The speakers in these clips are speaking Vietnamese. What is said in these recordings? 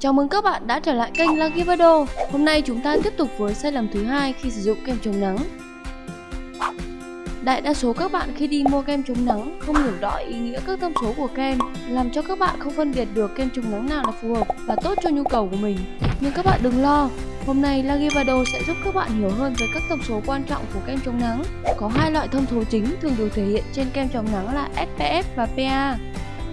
Chào mừng các bạn đã trở lại kênh Lucky Vado. Hôm nay chúng ta tiếp tục với sai lầm thứ hai khi sử dụng kem chống nắng. Đại đa số các bạn khi đi mua kem chống nắng không hiểu rõ ý nghĩa các thông số của kem, làm cho các bạn không phân biệt được kem chống nắng nào là phù hợp và tốt cho nhu cầu của mình. Nhưng các bạn đừng lo, hôm nay Lucky Vado sẽ giúp các bạn hiểu hơn về các thông số quan trọng của kem chống nắng. Có hai loại thông số chính thường được thể hiện trên kem chống nắng là SPF và PA.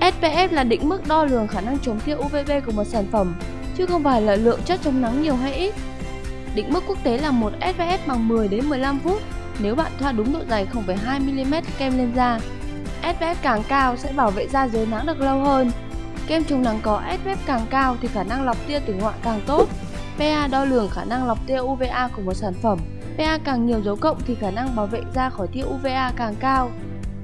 SPF là định mức đo lường khả năng chống tia UVB của một sản phẩm, chứ không phải là lượng chất chống nắng nhiều hay ít. Định mức quốc tế là một SPF bằng 10 đến 15 phút nếu bạn thoa đúng độ dày 0,2 mm kem lên da. SPF càng cao sẽ bảo vệ da dưới nắng được lâu hơn. Kem chống nắng có SPF càng cao thì khả năng lọc tia tử ngoại càng tốt. PA đo lường khả năng lọc tia UVA của một sản phẩm. PA càng nhiều dấu cộng thì khả năng bảo vệ da khỏi tia UVA càng cao.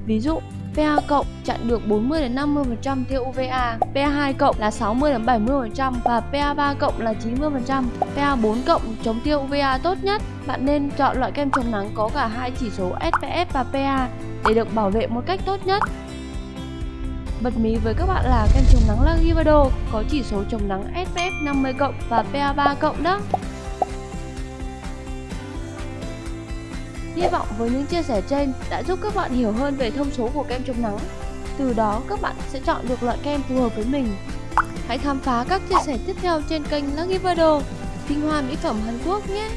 Ví dụ, PA cộng chặn được 40 đến 50% tia UVA, PA2 cộng là 60 đến 70% và PA3 cộng là 90%. PA4 cộng chống tia UVA tốt nhất. Bạn nên chọn loại kem chống nắng có cả hai chỉ số SPF và PA để được bảo vệ một cách tốt nhất. Bật mí với các bạn là kem chống nắng Lagivado có chỉ số chống nắng SPF 50 cộng và PA3 cộng đó. Hy vọng với những chia sẻ trên đã giúp các bạn hiểu hơn về thông số của kem chống nắng. Từ đó các bạn sẽ chọn được loại kem phù hợp với mình. Hãy khám phá các chia sẻ tiếp theo trên kênh Lucky Vado, tinh hoa mỹ phẩm Hàn Quốc nhé!